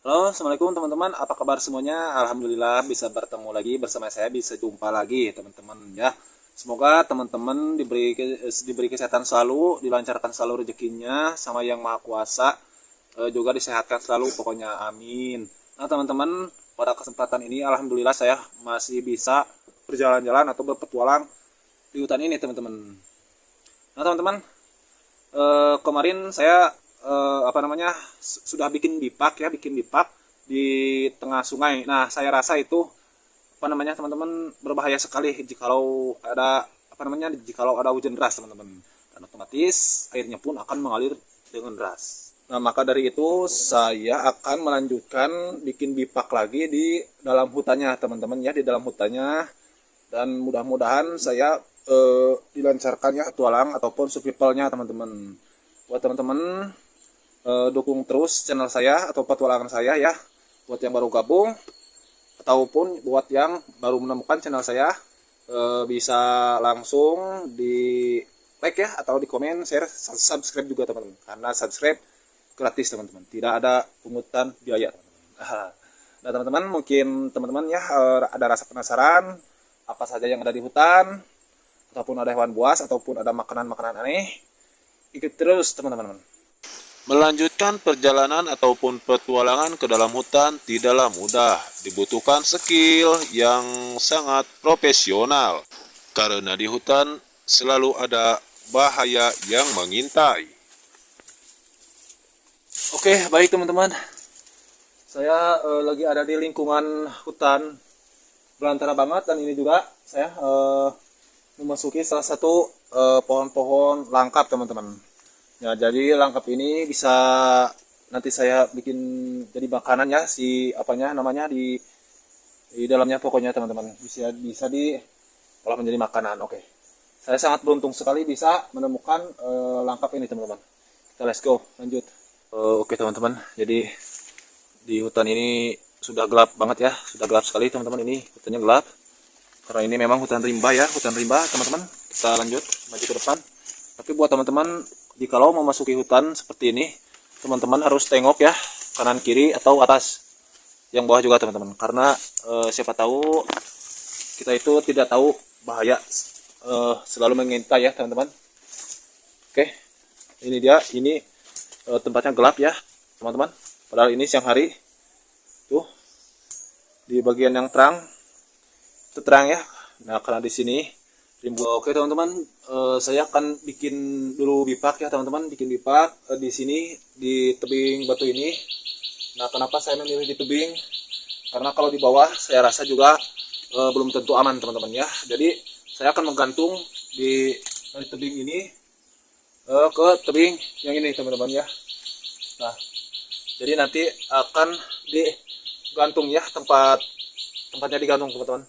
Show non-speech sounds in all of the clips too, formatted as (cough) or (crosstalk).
Halo, Assalamualaikum teman-teman. Apa kabar semuanya? Alhamdulillah bisa bertemu lagi bersama saya, bisa jumpa lagi teman-teman ya. Semoga teman-teman diberi diberi kesehatan selalu, dilancarkan selalu rezekinya sama yang Maha Kuasa. E, juga disehatkan selalu pokoknya amin. Nah, teman-teman, pada kesempatan ini alhamdulillah saya masih bisa berjalan-jalan atau berpetualang di hutan ini, teman-teman. Nah, teman-teman, e, kemarin saya eh, apa namanya sudah bikin bipak ya bikin bipak di tengah sungai. Nah saya rasa itu apa namanya teman-teman berbahaya sekali jikalau ada apa namanya jikalau ada hujan deras teman-teman. Dan otomatis airnya pun akan mengalir dengan deras. Nah maka dari itu saya akan melanjutkan bikin bipak lagi di dalam hutannya teman-teman ya di dalam hutannya. Dan mudah-mudahan saya eh, dilancarkan ya tualang ataupun survivalnya teman-teman. Buat teman-teman uh, dukung terus channel saya atau petualangan saya ya buat yang baru gabung ataupun buat yang baru menemukan channel saya uh, bisa langsung di like ya atau di komen share subscribe juga teman-teman. Karena subscribe gratis teman-teman. Tidak ada pungutan biaya (laughs) nah teman-teman mungkin teman-teman ya uh, ada rasa penasaran apa saja yang ada di hutan ataupun ada hewan buas ataupun ada makanan-makanan aneh ikut terus teman-teman Melanjutkan perjalanan ataupun petualangan ke dalam hutan tidaklah mudah, dibutuhkan skill yang sangat profesional. Karena di hutan selalu ada bahaya yang mengintai. Oke, baik teman-teman. Saya uh, lagi ada di lingkungan hutan belantara banget dan ini juga saya uh, memasuki salah satu eh, pohon-pohon langkap teman-teman Ya, jadi langkap ini bisa nanti saya bikin jadi makanan ya si apanya namanya di di dalamnya pokoknya teman-teman bisa bisa di olah menjadi makanan. Oke. Saya sangat beruntung sekali bisa menemukan uh, langkap ini teman-teman. Kita let's go lanjut. Uh, Oke teman-teman. Jadi di hutan ini sudah gelap banget ya, sudah gelap sekali teman-teman ini hutannya gelap. Karena ini memang hutan rimba ya, hutan rimba teman-teman. Kita lanjut maju ke depan. Tapi buat teman-teman jikalau memasuki hutan seperti ini teman-teman harus tengok ya kanan kiri atau atas yang bawah juga teman-teman. Karena e, siapa tahu kita itu tidak tahu bahaya e, selalu mengintai ya teman-teman. Oke ini dia ini e, tempatnya gelap ya teman-teman. Padahal ini siang hari tuh di bagian yang terang itu terang ya. Nah karena di sini oke teman-teman uh, saya akan bikin dulu bipak ya teman-teman. Bikin bipak uh, di sini di tebing batu ini. Nah kenapa saya memilih di tebing? Karena kalau di bawah saya rasa juga uh, belum tentu aman teman-teman ya. Jadi saya akan menggantung di dari tebing ini uh, ke tebing yang ini teman-teman ya. Nah jadi nanti akan digantung ya tempat tempatnya digantung teman-teman.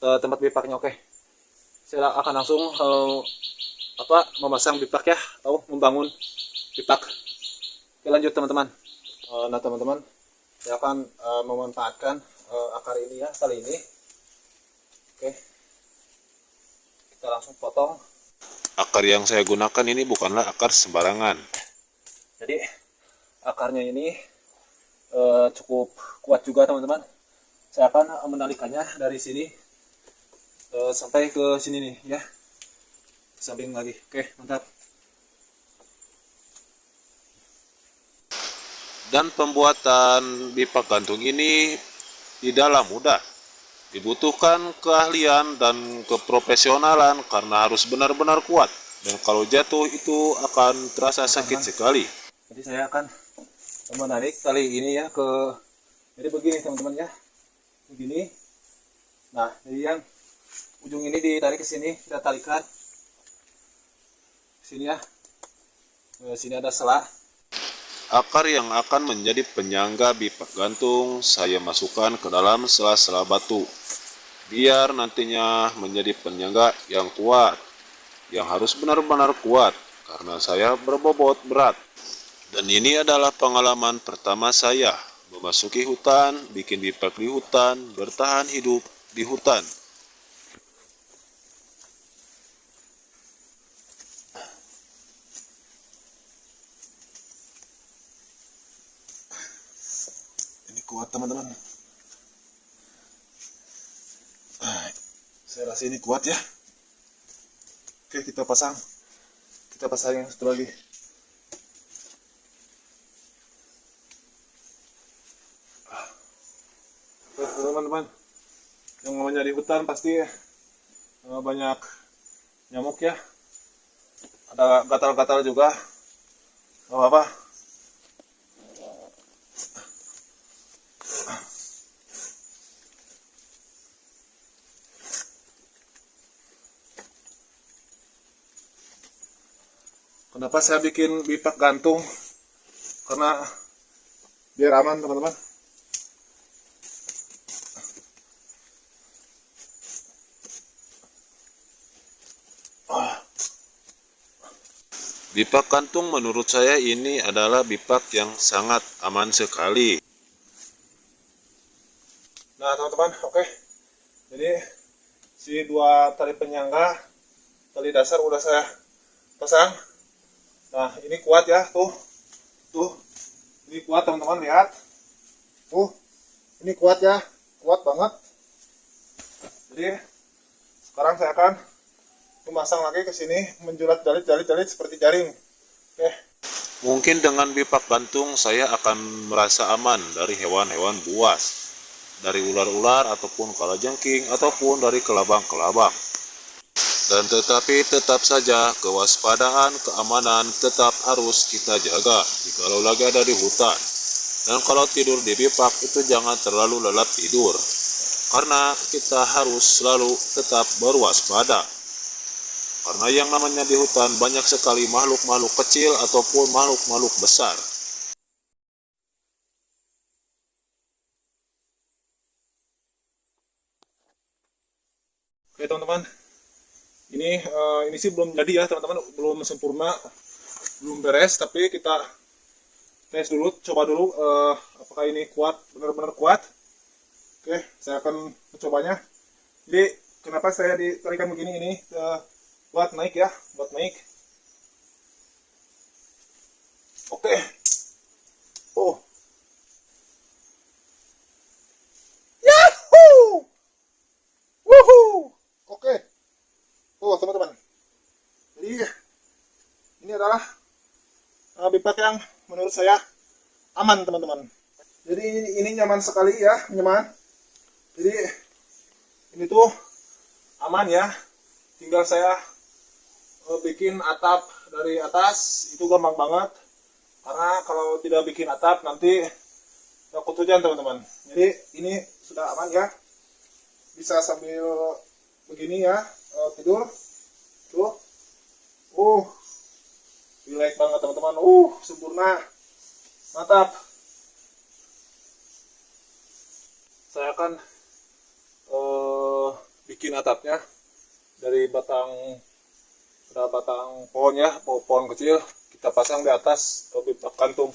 Tempat bipaknya oke. okay saya akan langsung uh, apa memasang pipak ya. Atau membangun pipak. Oke lanjut teman-teman. Uh, nah teman-teman saya akan uh, memanfaatkan uh, akar ini ya tali ini. Oke. Kita langsung potong. Akar yang saya gunakan ini bukanlah akar sembarangan. Jadi akarnya ini uh, cukup kuat juga teman-teman. Saya akan menalikannya dari sini uh, sampai ke sini nih ya. Samping lagi. Oke mantap. Dan pembuatan pipa gantung ini tidaklah mudah. Dibutuhkan keahlian dan keprofesionalan karena harus benar-benar kuat. Dan kalau jatuh itu akan terasa sakit sekali. Jadi saya akan menarik tali ini ya ke jadi begini teman-teman ya. Begini. Nah jadi yang ujung ini ditarik ke sini kita talikan. Sini ya. Sini ada selah akar yang akan menjadi penyangga bipak gantung saya masukkan ke dalam sela-sela batu. Biar nantinya menjadi penyangga yang kuat yang harus benar-benar kuat karena saya berbobot berat. Dan ini adalah pengalaman pertama saya memasuki hutan, bikin bipak di hutan, bertahan hidup di hutan. Kuat teman-teman. Ah, saya rasa ini kuat ya. Oke kita pasang. Kita pasang yang satu lagi. Ah. Teman-teman. Yang namanya di hutan pasti eh, banyak nyamuk ya. Ada gatal-gatal juga. Gak apa-apa Kenapa saya bikin bipak gantung? Karena biar aman teman-teman. Bipak kantung menurut saya ini adalah bipak yang sangat aman sekali. Nah teman-teman, oke. Jadi si dua tali penyangga, tali dasar udah saya pasang. Nah ini kuat ya, tuh, tuh, ini kuat teman-teman lihat, tuh, ini kuat ya, kuat banget. Jadi sekarang saya akan memasang lagi ke sini, menjulat jalit-jalit-jalit seperti jaring. Oke. Mungkin dengan bipak gantung saya akan merasa aman dari hewan-hewan buas, dari ular-ular ataupun kalajengking ataupun dari kelabang-kelabang. Dan tetapi tetap saja kewaspadaan, keamanan tetap harus kita jaga jikalau lagi ada di hutan. Dan kalau tidur di bipak itu jangan terlalu lelap tidur. Karena kita harus selalu tetap berwaspada. Karena yang namanya di hutan banyak sekali makhluk-makhluk kecil ataupun makhluk-makhluk besar. Oke teman-teman, ini eh, ini sih belum jadi ya teman-teman, belum sempurna, belum beres. Tapi kita tes dulu, coba dulu eh, apakah ini kuat, benar-benar kuat. Oke, saya akan mencobanya. Jadi kenapa saya ditarikan begini ini eh, buat naik ya, buat naik. Oke, oh, Yahoo! Woohoo! Oke. Oh, teman-teman. Jadi ini adalah uh, bipak yang menurut saya aman, teman-teman. Jadi ini, ini nyaman sekali ya, nyaman. Jadi ini tuh aman ya. Tinggal saya uh, bikin atap dari atas itu gampang banget. Karena kalau tidak bikin atap nanti takut hujan, teman-teman. Jadi ini sudah aman ya bisa sambil begini ya eh, tidur tuh uh relax banget teman-teman. Uh sempurna. Mantap. Saya akan eh, bikin atapnya dari batang batang pohon ya pohon, pohon kecil. Kita pasang di atas lebih kantung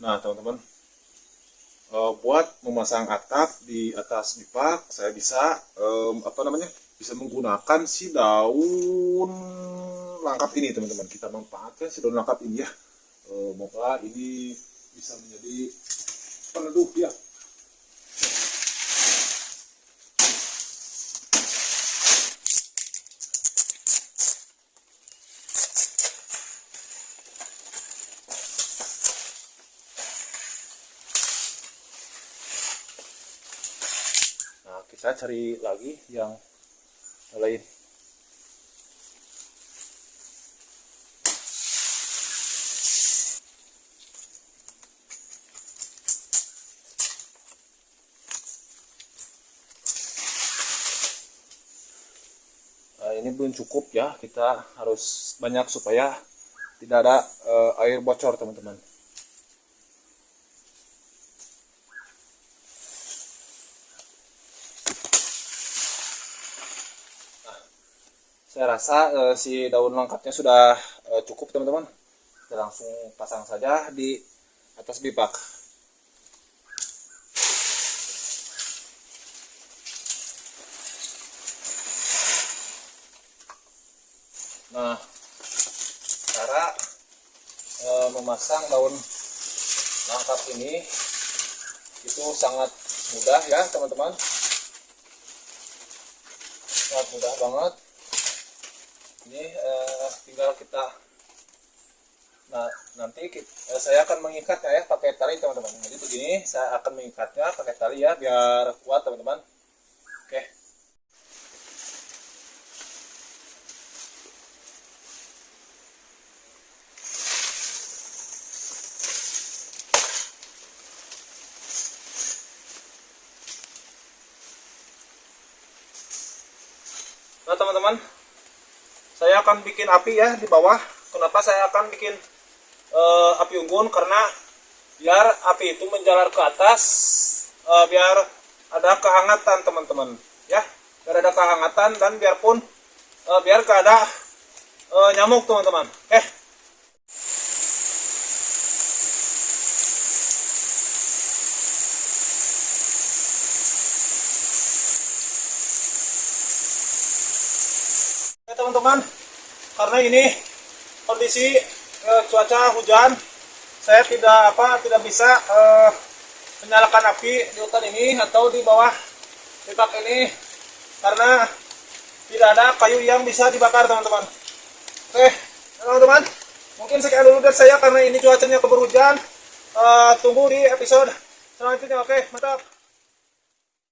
Nah, teman-teman, eh, buat memasang atap di atas bipak, saya bisa apa namanya? Bisa menggunakan si daun langkap ini, teman-teman. Kita manfaatkan si daun langkap ini ya. Eh, Semoga ini bisa menjadi peneduh ya. Kita cari lagi yang lain. Nah, ini belum cukup ya, kita harus banyak supaya tidak ada eh, air bocor, teman-teman. Saya rasa eh, si daun lengkapnya sudah eh, cukup teman-teman. Kita langsung pasang saja di atas bipak. Nah, cara e, memasang daun langkap ini itu sangat mudah ya teman-teman sangat mudah banget ini eh, tinggal kita nah nanti kita, eh, saya akan mengikatnya ya pakai tali teman-teman. Jadi begini saya akan mengikatnya pakai tali ya biar kuat teman-teman. Oke. Nah teman-teman, akan bikin api ya di bawah. Kenapa saya akan bikin eh, api unggun? Karena biar api itu menjalar ke atas, eh, biar ada kehangatan teman-teman, ya. Biar ada kehangatan dan biarpun eh, biar gak ada eh, nyamuk teman-teman. Eh, teman-teman, karena ini kondisi eh, cuaca hujan, saya tidak apa tidak bisa eh, menyalakan api di hutan ini atau di bawah pipak ini karena tidak ada kayu yang bisa dibakar teman-teman. Oke, teman-teman, mungkin sekian dulu dari saya karena ini cuacanya keburu hujan. Eh, tunggu di episode selanjutnya. Oke, mantap.